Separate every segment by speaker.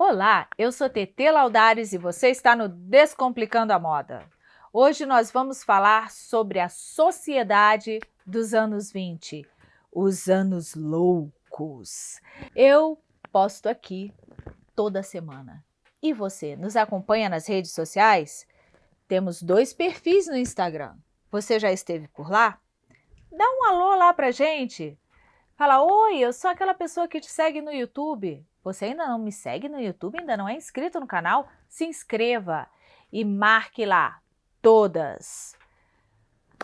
Speaker 1: Olá, eu sou TT Laudares e você está no Descomplicando a Moda. Hoje nós vamos falar sobre a sociedade dos anos 20, os anos loucos. Eu posto aqui toda semana. E você, nos acompanha nas redes sociais? Temos dois perfis no Instagram. Você já esteve por lá? Dá um alô lá pra gente. Fala, oi, eu sou aquela pessoa que te segue no YouTube. Você ainda não me segue no YouTube, ainda não é inscrito no canal? Se inscreva e marque lá todas.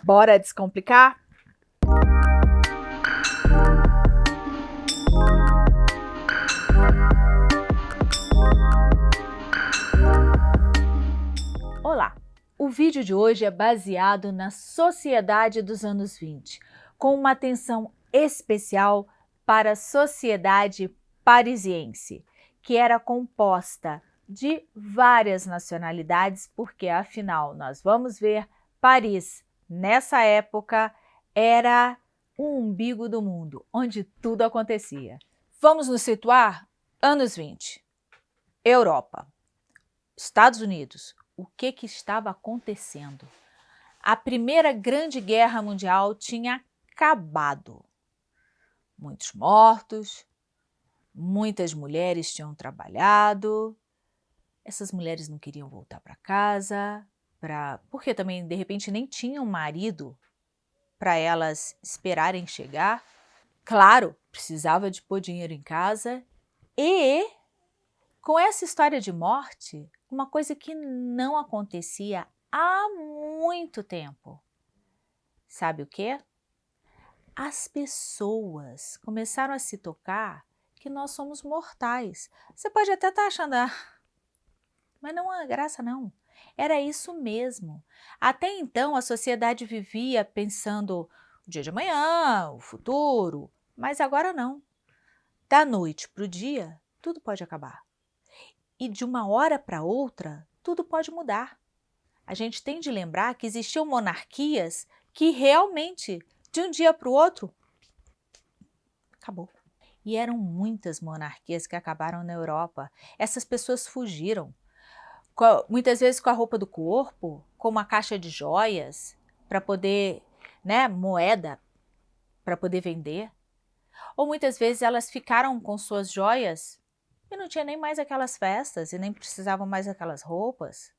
Speaker 1: Bora descomplicar? Olá! O vídeo de hoje é baseado na sociedade dos anos 20, com uma atenção especial para a sociedade parisiense, que era composta de várias nacionalidades, porque afinal nós vamos ver Paris nessa época era o umbigo do mundo, onde tudo acontecia. Vamos nos situar anos 20. Europa, Estados Unidos, o que, que estava acontecendo? A Primeira Grande Guerra Mundial tinha acabado. Muitos mortos, muitas mulheres tinham trabalhado, essas mulheres não queriam voltar para casa, pra, porque também de repente nem tinham marido para elas esperarem chegar. Claro, precisava de pôr dinheiro em casa e com essa história de morte, uma coisa que não acontecia há muito tempo. Sabe o que? As pessoas começaram a se tocar que nós somos mortais. Você pode até estar tá achando, ah, mas não é graça não. Era isso mesmo. Até então a sociedade vivia pensando o dia de amanhã, o futuro, mas agora não. Da noite para o dia, tudo pode acabar e de uma hora para outra, tudo pode mudar. A gente tem de lembrar que existiam monarquias que realmente, de um dia para o outro, acabou. E eram muitas monarquias que acabaram na Europa. Essas pessoas fugiram, muitas vezes com a roupa do corpo, com uma caixa de joias, para poder, né, moeda, para poder vender. Ou muitas vezes elas ficaram com suas joias e não tinha nem mais aquelas festas e nem precisavam mais aquelas roupas.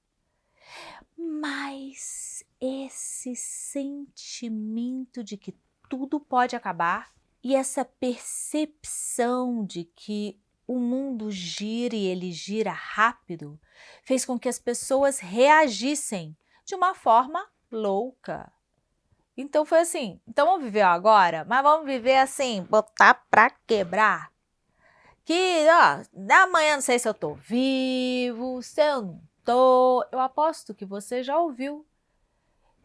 Speaker 1: Mas esse sentimento de que tudo pode acabar e essa percepção de que o mundo gira e ele gira rápido fez com que as pessoas reagissem de uma forma louca. Então foi assim, então vamos viver agora, mas vamos viver assim, botar pra quebrar que, ó, amanhã não sei se eu tô vivo, se eu não tô. Eu aposto que você já ouviu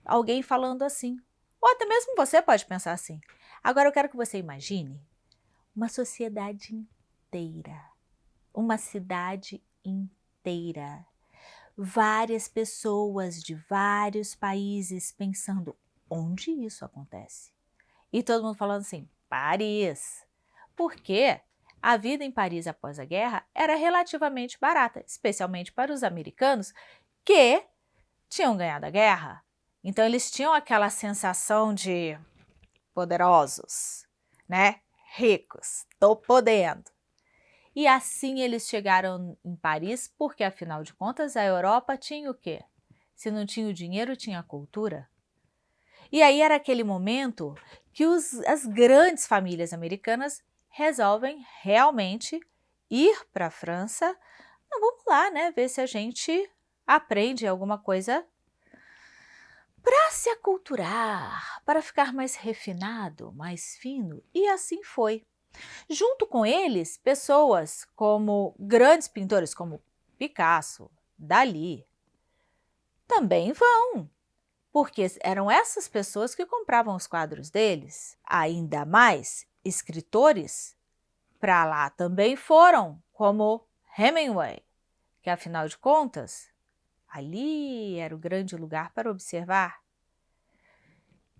Speaker 1: alguém falando assim. Ou até mesmo você pode pensar assim. Agora eu quero que você imagine uma sociedade inteira, uma cidade inteira, várias pessoas de vários países pensando onde isso acontece. E todo mundo falando assim, Paris. Por quê? a vida em Paris após a guerra era relativamente barata, especialmente para os americanos que tinham ganhado a guerra. Então eles tinham aquela sensação de poderosos, né? Ricos, tô podendo. E assim eles chegaram em Paris porque, afinal de contas, a Europa tinha o quê? Se não tinha o dinheiro, tinha a cultura. E aí era aquele momento que os, as grandes famílias americanas resolvem realmente ir para a França. Então, vamos lá, né? Ver se a gente aprende alguma coisa para se aculturar, para ficar mais refinado, mais fino. E assim foi. Junto com eles, pessoas como grandes pintores como Picasso, Dali, também vão, porque eram essas pessoas que compravam os quadros deles. Ainda mais, escritores para lá também foram, como Hemingway, que afinal de contas, ali era o grande lugar para observar.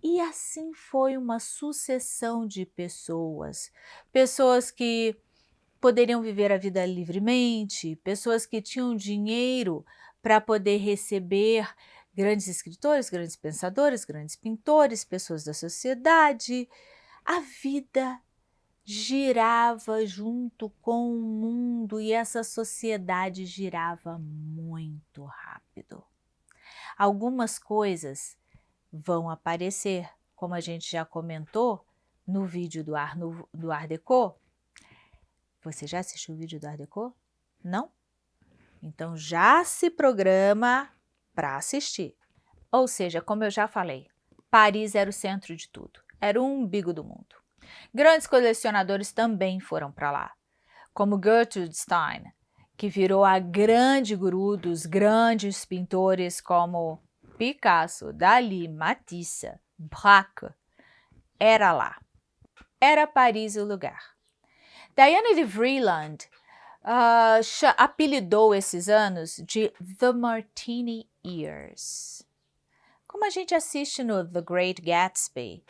Speaker 1: E assim foi uma sucessão de pessoas, pessoas que poderiam viver a vida livremente, pessoas que tinham dinheiro para poder receber grandes escritores, grandes pensadores, grandes pintores, pessoas da sociedade. A vida girava junto com o mundo e essa sociedade girava muito rápido. Algumas coisas vão aparecer, como a gente já comentou no vídeo do Art, do Art Deco. Você já assistiu o vídeo do Art Deco? Não? Então já se programa para assistir. Ou seja, como eu já falei, Paris era o centro de tudo, era o umbigo do mundo. Grandes colecionadores também foram para lá, como Gertrude Stein, que virou a grande guru dos grandes pintores como Picasso, Dali, Matisse, Braque. Era lá. Era Paris o lugar. Diana de Vreeland uh, apelidou esses anos de The Martini Years. Como a gente assiste no The Great Gatsby.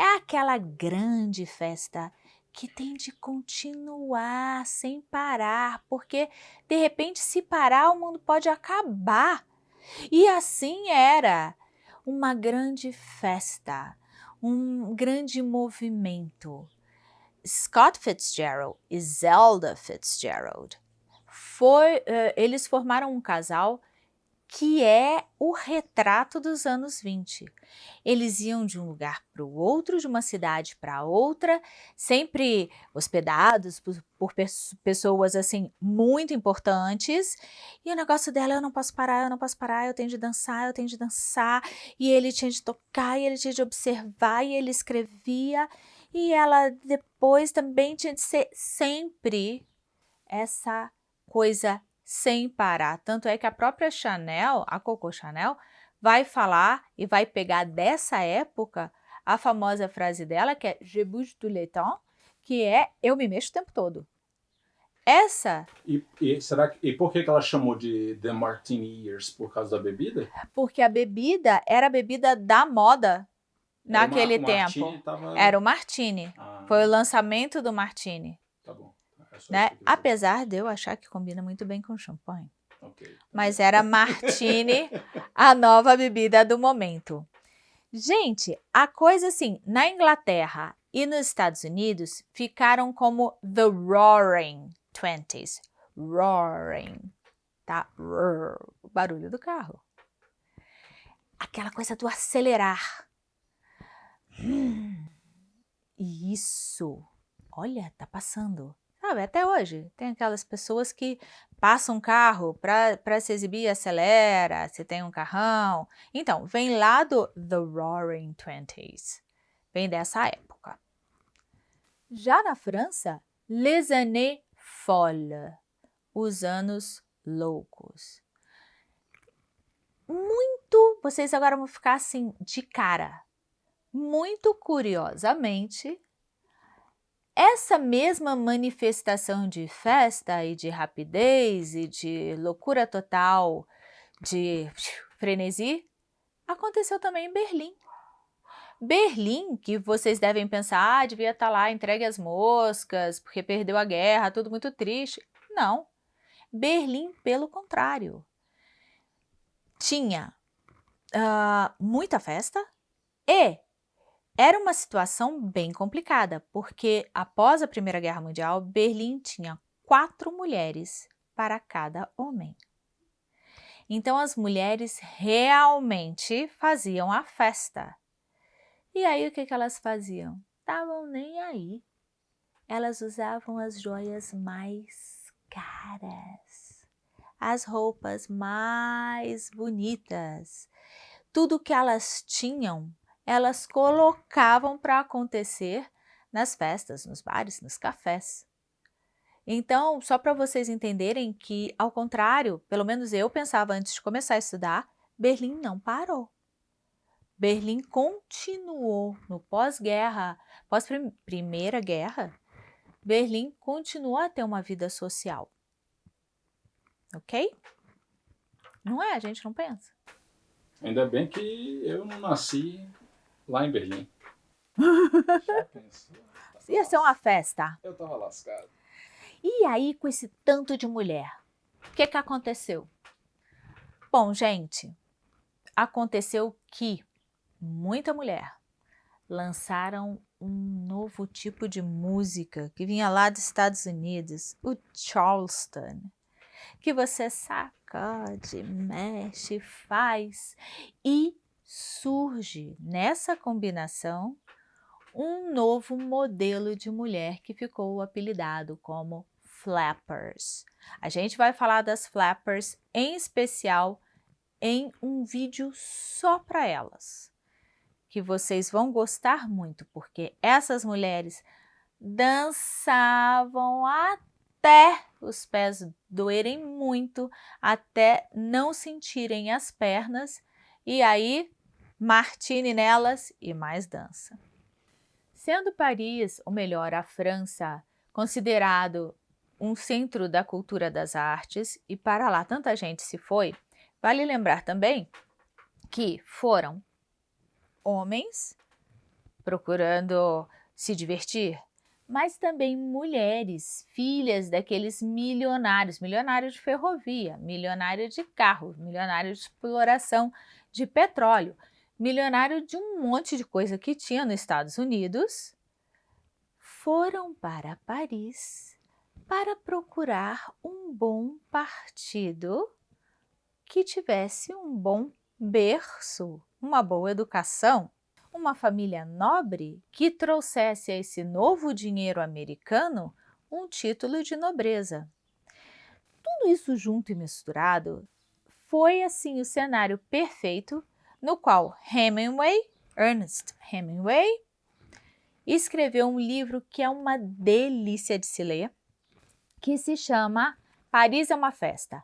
Speaker 1: É aquela grande festa que tem de continuar sem parar, porque de repente se parar o mundo pode acabar. E assim era uma grande festa, um grande movimento. Scott Fitzgerald e Zelda Fitzgerald, foi, uh, eles formaram um casal que é o retrato dos anos 20. Eles iam de um lugar para o outro, de uma cidade para outra, sempre hospedados por, por, pessoas assim muito importantes. E o negócio dela, eu não posso parar, eu não posso parar, eu tenho de dançar, eu tenho de dançar. E ele tinha de tocar, e ele tinha de observar, e ele escrevia. E ela depois também tinha de ser sempre essa coisa sem parar. Tanto é que a própria Chanel, a Coco Chanel, vai falar e vai pegar dessa época a famosa frase dela, que é Je bouge tout le temps, que é eu me mexo o tempo todo. Essa...
Speaker 2: E, e, será que, e por que ela chamou de The Martini Years? Por causa da bebida?
Speaker 1: Porque a bebida era a bebida da moda naquele uma, tempo. Tava... Era o Martini. Ah. Foi o lançamento do Martini.
Speaker 2: Tá bom.
Speaker 1: Né? Apesar de eu achar que combina muito bem com champanhe. Okay. Mas era Martini, a nova bebida do momento. Gente, a coisa assim, na Inglaterra e nos Estados Unidos ficaram como the roaring twenties. Roaring, tá? Roar, o barulho do carro. Aquela coisa do acelerar. Hum, isso. Olha, tá passando. Sabe, até hoje tem aquelas pessoas que passam um carro para se exibir, acelera, se tem um carrão. Então, vem lá do The Roaring Twenties, vem dessa época. Já na França, Les années folles, os anos loucos. Muito, vocês agora vão ficar assim de cara. Muito curiosamente, essa mesma manifestação de festa e de rapidez e de loucura total, de frenesi, aconteceu também em Berlim. Berlim, que vocês devem pensar, ah, devia estar tá lá, entregue as moscas, porque perdeu a guerra, tudo muito triste. Não. Berlim, pelo contrário, tinha uh, muita festa e era uma situação bem complicada, porque após a Primeira Guerra Mundial, Berlim tinha quatro mulheres para cada homem. Então as mulheres realmente faziam a festa. E aí o que, que elas faziam? Estavam nem aí. Elas usavam as joias mais caras, as roupas mais bonitas. Tudo que elas tinham elas colocavam para acontecer nas festas, nos bares, nos cafés. Então, só para vocês entenderem que, ao contrário, pelo menos eu pensava antes de começar a estudar, Berlim não parou. Berlim continuou no pós-guerra, pós-primeira guerra, Berlim continuou a ter uma vida social. Ok? Não é? A gente não pensa.
Speaker 2: Ainda bem que eu não nasci lá em Berlim.
Speaker 1: Ia ser uma festa.
Speaker 2: Eu tava lascado.
Speaker 1: E aí, com esse tanto de mulher, o que, que aconteceu? Bom, gente, aconteceu que muita mulher lançaram um novo tipo de música que vinha lá dos Estados Unidos, o Charleston, que você sacode, mexe, faz e surge nessa combinação um novo modelo de mulher que ficou apelidado como flappers. A gente vai falar das flappers em especial em um vídeo só para elas, que vocês vão gostar muito, porque essas mulheres dançavam até os pés doerem muito, até não sentirem as pernas, e aí martini nelas e mais dança. Sendo Paris, ou melhor, a França, considerado um centro da cultura das artes, e para lá tanta gente se foi, Vale lembrar também que foram homens procurando se divertir, mas também mulheres, filhas daqueles milionários, milionários de ferrovia, milionário de carro, milionário de exploração de petróleo, milionário de um monte de coisa que tinha nos Estados Unidos, foram para Paris para procurar um bom partido que tivesse um bom berço, uma boa educação, uma família nobre que trouxesse a esse novo dinheiro americano um título de nobreza. Tudo isso junto e misturado foi assim o cenário perfeito no qual Hemingway, Ernest Hemingway, escreveu um livro que é uma delícia de se ler, que se chama Paris é uma Festa.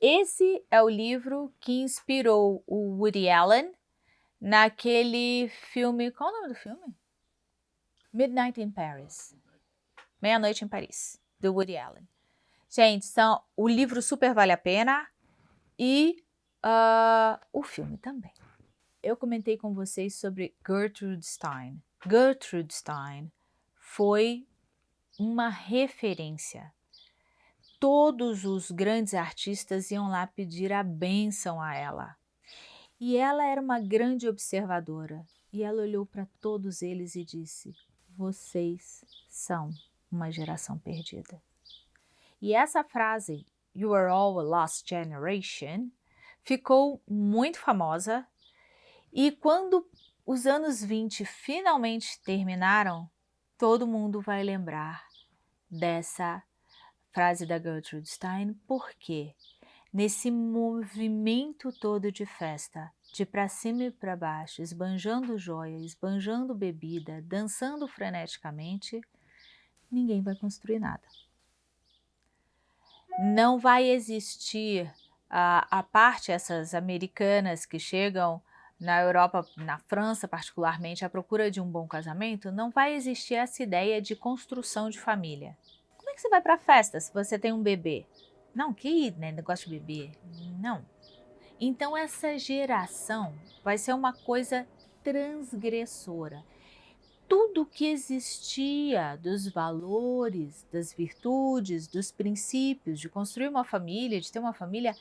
Speaker 1: Esse é o livro que inspirou o Woody Allen naquele filme. Qual é o nome do filme? Midnight in Paris. Meia-Noite em Paris, do Woody Allen. Gente, são, o livro super vale a pena e uh, o filme também. Eu comentei com vocês sobre Gertrude Stein. Gertrude Stein foi uma referência todos os grandes artistas iam lá pedir a bênção a ela. E ela era uma grande observadora, e ela olhou para todos eles e disse, vocês são uma geração perdida. E essa frase, You are all a lost generation, ficou muito famosa, e quando os anos 20 finalmente terminaram, todo mundo vai lembrar dessa frase da Gertrude Stein, porque nesse movimento todo de festa, de para cima e para baixo, esbanjando joia, esbanjando bebida, dançando freneticamente, ninguém vai construir nada. Não vai existir a, a parte essas americanas que chegam na Europa, na França particularmente, à procura de um bom casamento, não vai existir essa ideia de construção de família que você vai para festa se você tem um bebê? Não, que né, negócio de bebê. Não. Então essa geração vai ser uma coisa transgressora. Tudo que existia dos valores, das virtudes, dos princípios de construir uma família, de ter uma família,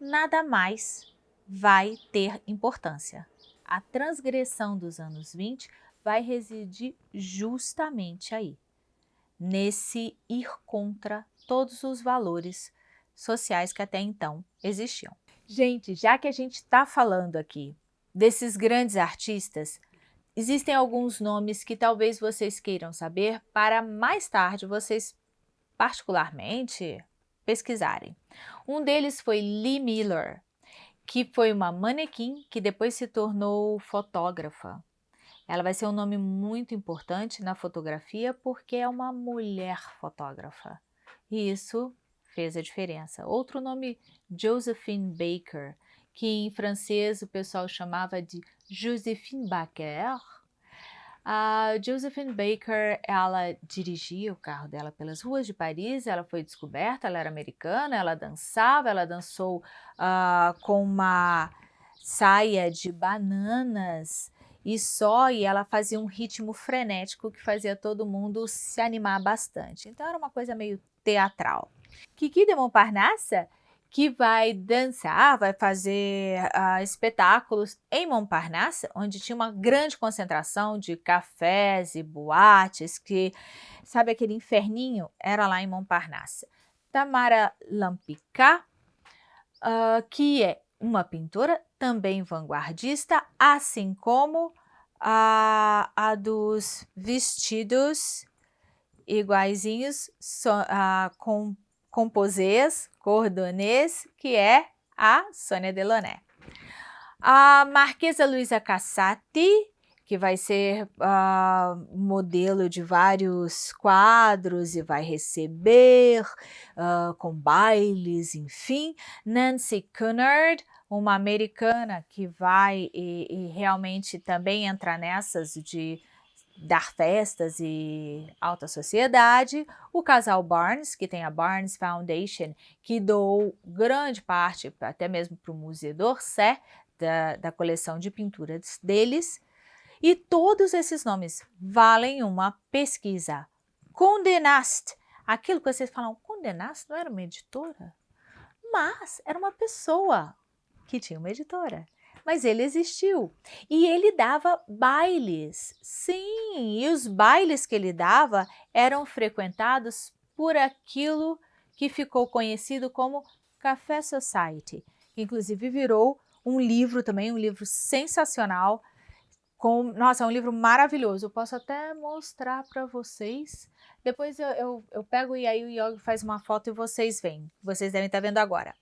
Speaker 1: nada mais vai ter importância. A transgressão dos anos 20 vai residir justamente aí nesse ir contra todos os valores sociais que até então existiam. Gente, já que a gente está falando aqui desses grandes artistas, existem alguns nomes que talvez vocês queiram saber para mais tarde vocês particularmente pesquisarem. Um deles foi Lee Miller, que foi uma manequim que depois se tornou fotógrafa. Ela vai ser um nome muito importante na fotografia porque é uma mulher fotógrafa. E isso fez a diferença. Outro nome, Josephine Baker, que em francês o pessoal chamava de Josephine Baker. A Josephine Baker, ela dirigia o carro dela pelas ruas de Paris, ela foi descoberta, ela era americana, ela dançava, ela dançou uh, com uma saia de bananas e só, e ela fazia um ritmo frenético que fazia todo mundo se animar bastante. Então era uma coisa meio teatral. Kiki de Montparnasse que vai dançar, vai fazer uh, espetáculos em Montparnasse, onde tinha uma grande concentração de cafés e boates, que, sabe aquele inferninho? Era lá em Montparnasse. Tamara Lampicat, uh, que é uma pintora também vanguardista, assim como a, a dos vestidos iguaizinhos so, uh, com composês, cordonês, que é a Sônia Delaunay. A Marquesa Luisa Cassati, que vai ser uh, modelo de vários quadros e vai receber uh, com bailes, enfim. Nancy Cunard, uma americana que vai e, e realmente também entra nessas de dar festas e alta sociedade, o casal Barnes, que tem a Barnes Foundation, que doou grande parte, até mesmo para o Museu d'Orsay, da, da coleção de pinturas deles, e todos esses nomes valem uma pesquisa. Condé Nast, aquilo que vocês falam, Condé Nast não era uma editora? Mas era uma pessoa que tinha uma editora mas ele existiu. E ele dava bailes, sim, e os bailes que ele dava eram frequentados por aquilo que ficou conhecido como Café Society, que inclusive virou um livro também, um livro sensacional, com, nossa, é um livro maravilhoso, eu posso até mostrar para vocês, depois eu, eu, eu, pego e aí o Yogi faz uma foto e vocês veem, vocês devem estar vendo agora.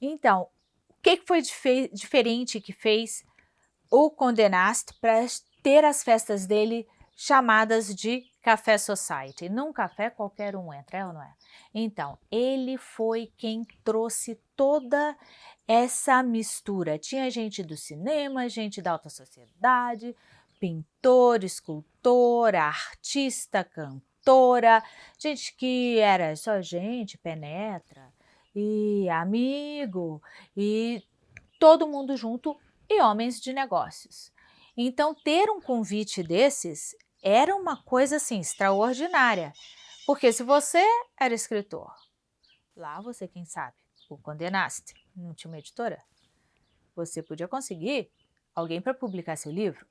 Speaker 1: Então, o que foi dif diferente que fez o Condé Nast para ter as festas dele chamadas de Café Society? Num café qualquer um entra, é ou não é? Então, ele foi quem trouxe toda essa mistura. Tinha gente do cinema, gente da alta sociedade, pintor, escultor, artista, cantora, gente que era só gente, penetra, e amigo, e todo mundo junto, e homens de negócios. Então, ter um convite desses era uma coisa assim extraordinária, porque se você era escritor, lá você, quem sabe, o condenaste, não tinha uma editora, você podia conseguir alguém para publicar seu livro.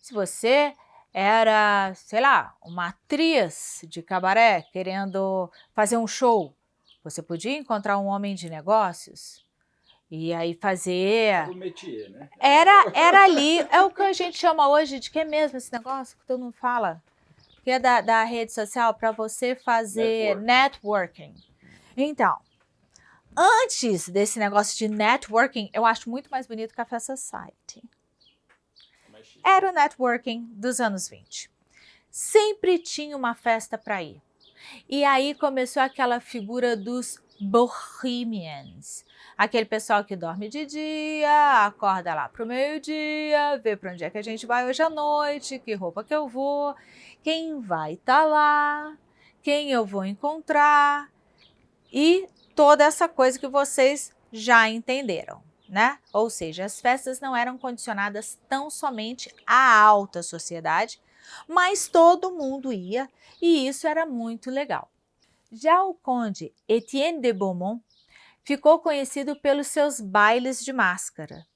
Speaker 1: Se você era, sei lá, uma atriz de cabaré querendo fazer um show, você podia encontrar um homem de negócios e aí fazer...
Speaker 2: O métier, né?
Speaker 1: Era, era ali, é o que a gente chama hoje de que mesmo esse negócio que todo mundo fala? Que é da, da rede social para você fazer Network. networking. Então, antes desse negócio de networking, eu acho muito mais bonito Café Society. Era o networking dos anos 20. Sempre tinha uma festa para ir. E aí começou aquela figura dos bohemians, aquele pessoal que dorme de dia, acorda lá para o meio-dia, vê para onde é que a gente vai hoje à noite, que roupa que eu vou, quem vai estar tá lá, quem eu vou encontrar e toda essa coisa que vocês já entenderam. Né? Ou seja, as festas não eram condicionadas tão somente à alta sociedade, mas todo mundo ia e isso era muito legal. Já o conde Etienne de Beaumont ficou conhecido pelos seus bailes de máscara.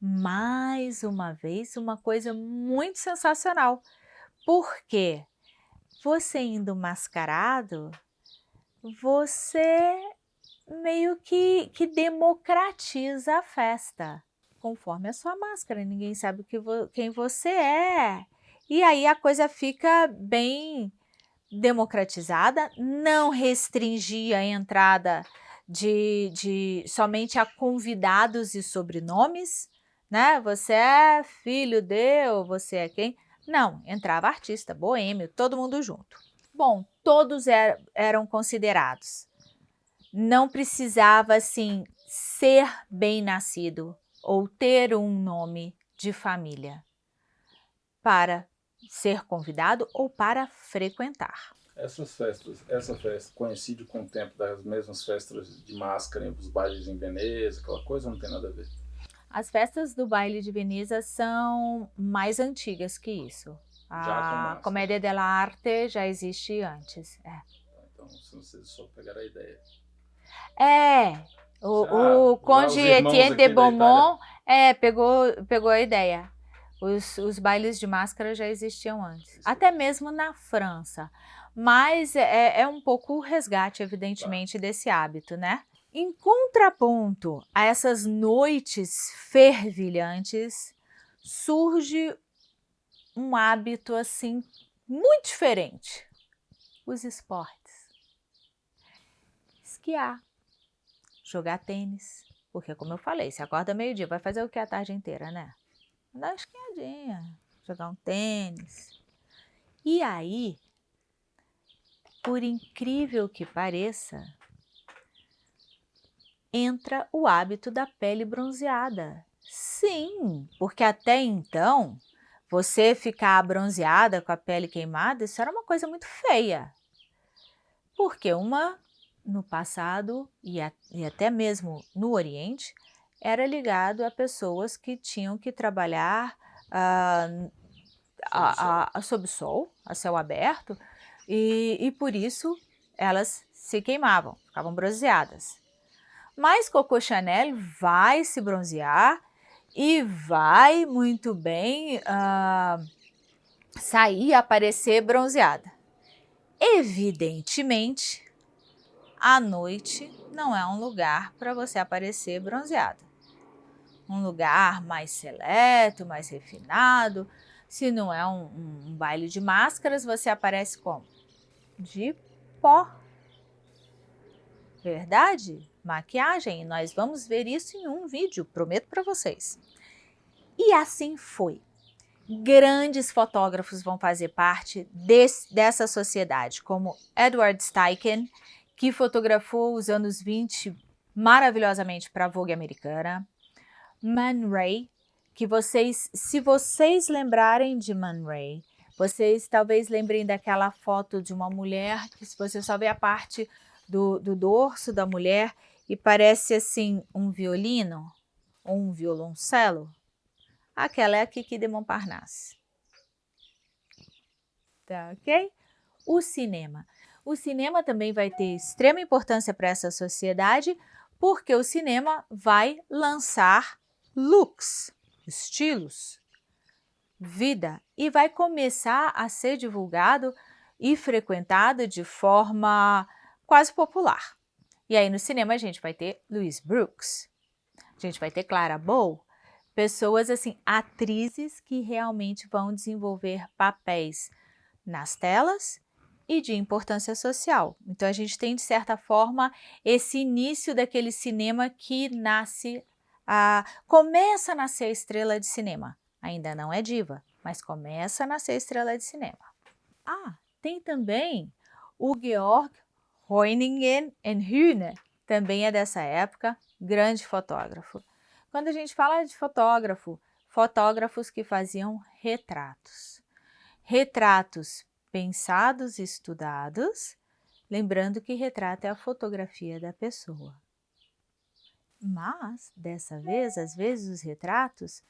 Speaker 1: Mais uma vez, uma coisa muito sensacional, porque você indo mascarado, você meio que, que democratiza a festa, conforme a sua máscara, ninguém sabe que vo, quem você é. E aí a coisa fica bem democratizada, não restringia a entrada de, de somente a convidados e sobrenomes, né? Você é filho de ou você é quem? Não, entrava artista, boêmio, todo mundo junto. Bom, todos er, eram considerados. Não precisava, assim, ser bem nascido ou ter um nome de família para ser convidado ou para frequentar.
Speaker 2: Essas festas, essa festa coincide com o tempo das mesmas festas de máscara, os bailes em Veneza, aquela coisa não tem nada a ver?
Speaker 1: As festas do baile de Veneza são mais antigas que isso. A Comédia dell'arte já existe antes. É.
Speaker 2: Então, se vocês só pegaram a ideia.
Speaker 1: É, o, já, o Conde Etienne de Beaumont é, pegou, pegou a ideia. Os, os bailes de máscara já existiam antes, até mesmo na França. Mas é, é um pouco o resgate, evidentemente, desse hábito, né? Em contraponto a essas noites fervilhantes, surge um hábito assim muito diferente: os esportes. Esquiar, jogar tênis, porque como eu falei, se acorda meio-dia, vai fazer o que a tarde inteira, né? Dar uma esquiadinha, jogar um tênis. E aí, por incrível que pareça, entra o hábito da pele bronzeada. Sim, porque até então, você ficar bronzeada com a pele queimada, isso era uma coisa muito feia. Porque uma, no passado e, a, e até mesmo no Oriente, era ligado a pessoas que tinham que trabalhar uh, a, a, sob sol, a céu aberto, e, e por isso elas se queimavam, ficavam bronzeadas. Mas Coco Chanel vai se bronzear e vai muito bem uh, sair, aparecer bronzeada. Evidentemente, a noite não é um lugar para você aparecer bronzeada. Um lugar mais seleto, mais refinado. Se não é um, um, um baile de máscaras, você aparece como? De pó. Verdade? maquiagem. E nós vamos ver isso em um vídeo, prometo para vocês. E assim foi. Grandes fotógrafos vão fazer parte desse, dessa sociedade, como Edward Steichen, que fotografou os anos 20 maravilhosamente para a Vogue americana, Man Ray, que vocês, se vocês lembrarem de Man Ray, vocês talvez lembrem daquela foto de uma mulher que se você só vê a parte do, do dorso da mulher e parece assim um violino ou um violoncelo, aquela é a Kiki de Montparnasse. Tá ok? O cinema. O cinema também vai ter extrema importância para essa sociedade, porque o cinema vai lançar looks, estilos, vida, e vai começar a ser divulgado e frequentado de forma quase popular. E aí no cinema a gente vai ter Louise Brooks, a gente vai ter Clara Bow, pessoas assim, atrizes que realmente vão desenvolver papéis nas telas e de importância social. Então a gente tem de certa forma esse início daquele cinema que nasce, a, começa a nascer estrela de cinema. Ainda não é diva, mas começa a nascer estrela de cinema. Ah, tem também o Georg Hoyningen en Hühne também é dessa época, grande fotógrafo. Quando a gente fala de fotógrafo, fotógrafos que faziam retratos. Retratos pensados e estudados, lembrando que retrato é a fotografia da pessoa. Mas, dessa vez, às vezes os retratos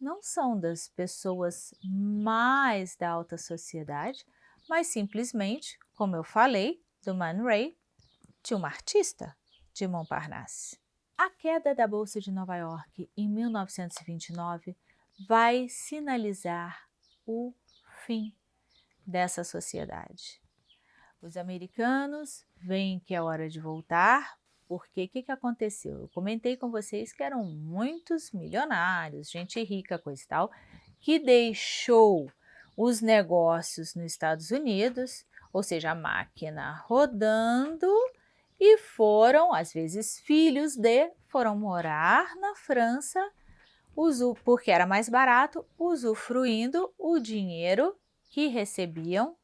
Speaker 1: não são das pessoas mais da alta sociedade, mas simplesmente, como eu falei, do Man Ray, de uma artista de Montparnasse. A queda da Bolsa de Nova York em 1929 vai sinalizar o fim dessa sociedade. Os americanos veem que é hora de voltar, porque o que, que aconteceu? Eu comentei com vocês que eram muitos milionários, gente rica, coisa e tal, que deixou os negócios nos Estados Unidos ou seja, a máquina rodando e foram, às vezes filhos de, foram morar na França, porque era mais barato, usufruindo o dinheiro que recebiam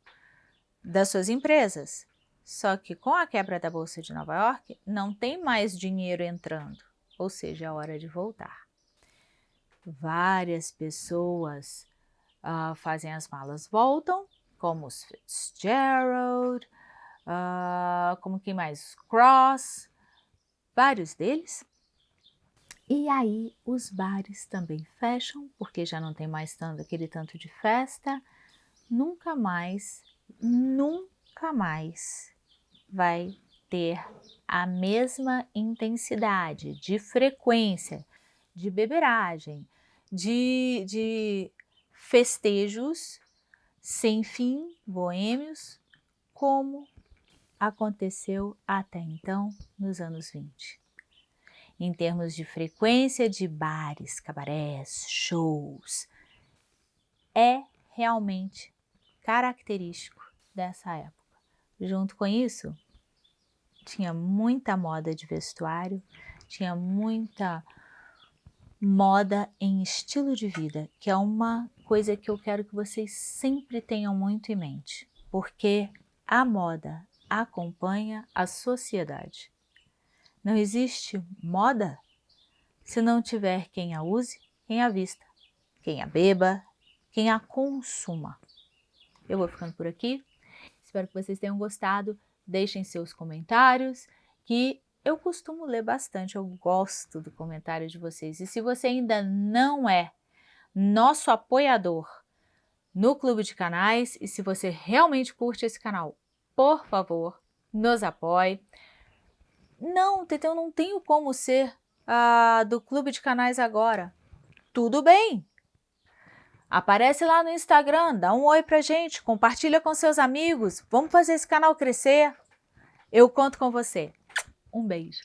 Speaker 1: das suas empresas. Só que com a quebra da Bolsa de Nova York, não tem mais dinheiro entrando, ou seja, é hora de voltar. Várias pessoas uh, fazem as malas, voltam, como os Fitzgerald, uh, como quem mais? Cross, vários deles. E aí os bares também fecham, porque já não tem mais tanto, aquele tanto de festa. Nunca mais, nunca mais vai ter a mesma intensidade de frequência de beberagem, de, de festejos sem fim, boêmios, como aconteceu até então nos anos 20. Em termos de frequência de bares, cabarés, shows, é realmente característico dessa época. Junto com isso, tinha muita moda de vestuário, tinha muita moda em estilo de vida, que é uma coisa que eu quero que vocês sempre tenham muito em mente, porque a moda acompanha a sociedade. Não existe moda se não tiver quem a use, quem a vista, quem a beba, quem a consuma. Eu vou ficando por aqui. Espero que vocês tenham gostado. Deixem seus comentários, que eu costumo ler bastante, eu gosto do comentário de vocês. E se você ainda não é nosso apoiador no Clube de Canais, e se você realmente curte esse canal, por favor, nos apoie. Não, Teteu, eu não tenho como ser do Clube de Canais agora. Tudo bem. Aparece lá no Instagram, dá um oi pra gente, compartilha com seus amigos, vamos fazer esse canal crescer. Eu conto com você. Um beijo.